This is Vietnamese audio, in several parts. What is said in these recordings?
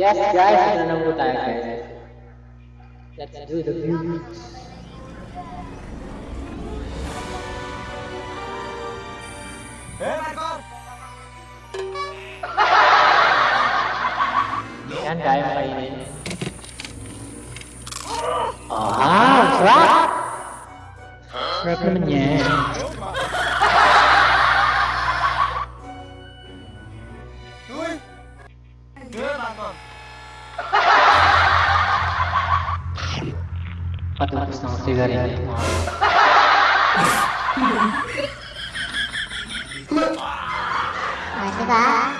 Yes, guys, na nang tayo guys. Let's do the view. Hey, Michael! Yan guys, kainin. Ah, crap! Crap naman yan. Good, Michael! 463 ribu. Masih pak.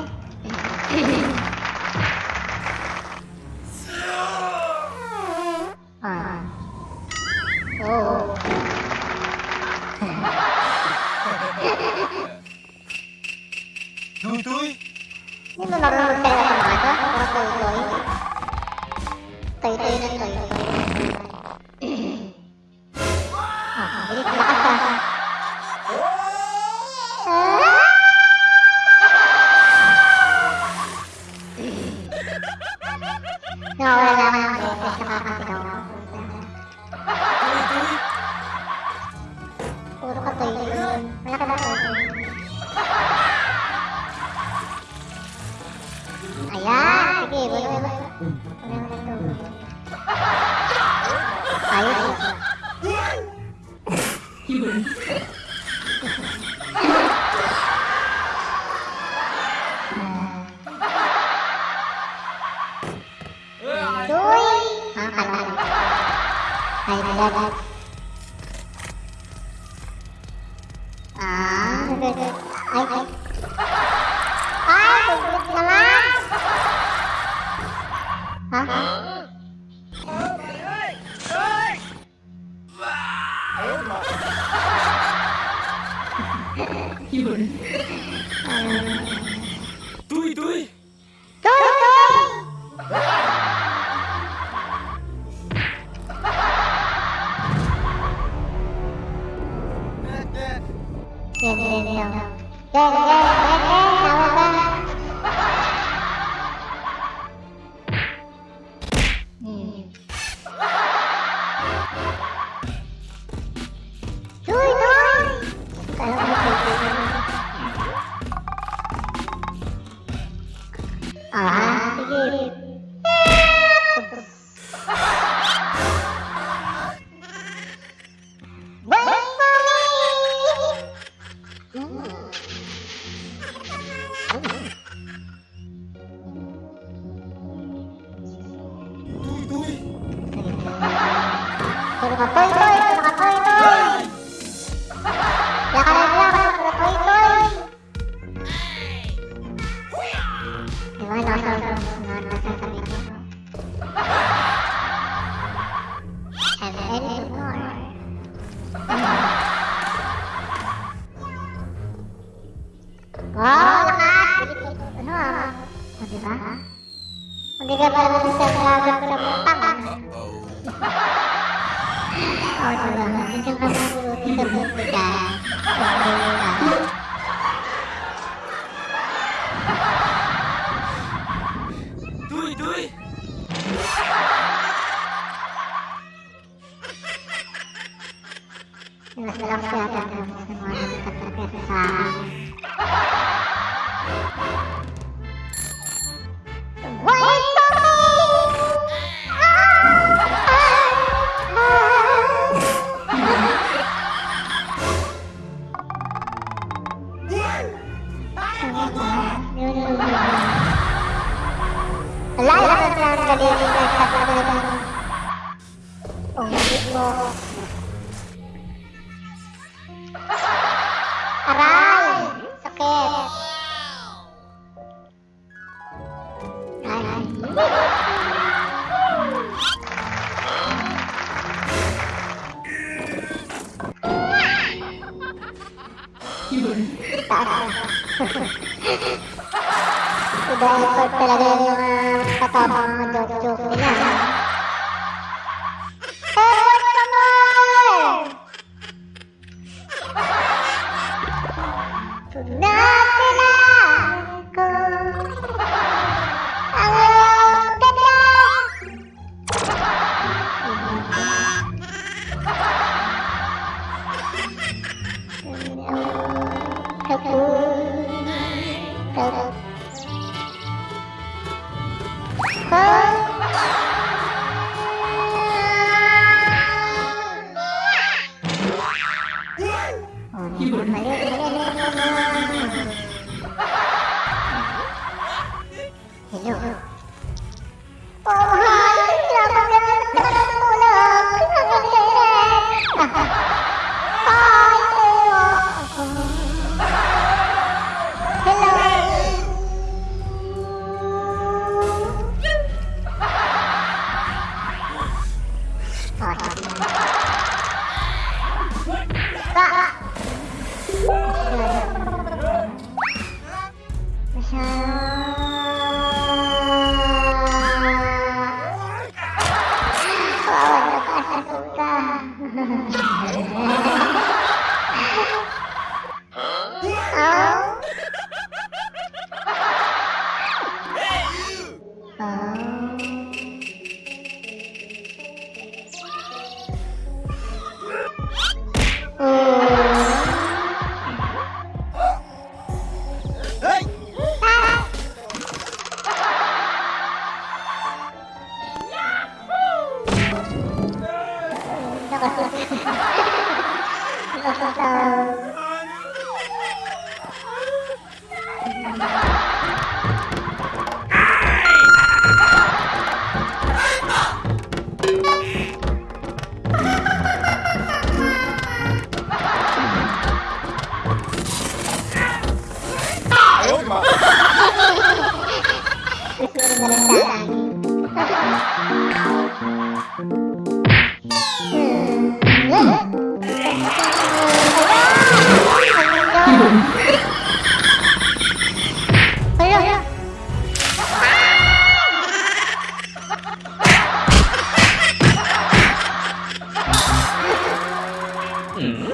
Oh. Tuy, tuy! Hindi mo marunong talaga sa mga ito? Puro toy-toy. Toy-toy na toy-toy. Ah, bilis lakas ah. Ah! Ayah, pergi 对对对呀。dia baru bisa selamat ketemu oh no banget itu pasti bukan jadi bisa sabar oh arai Udah ikut talaga yung katapang Kapag Hello. Oh, Ha ha ha. Yeah.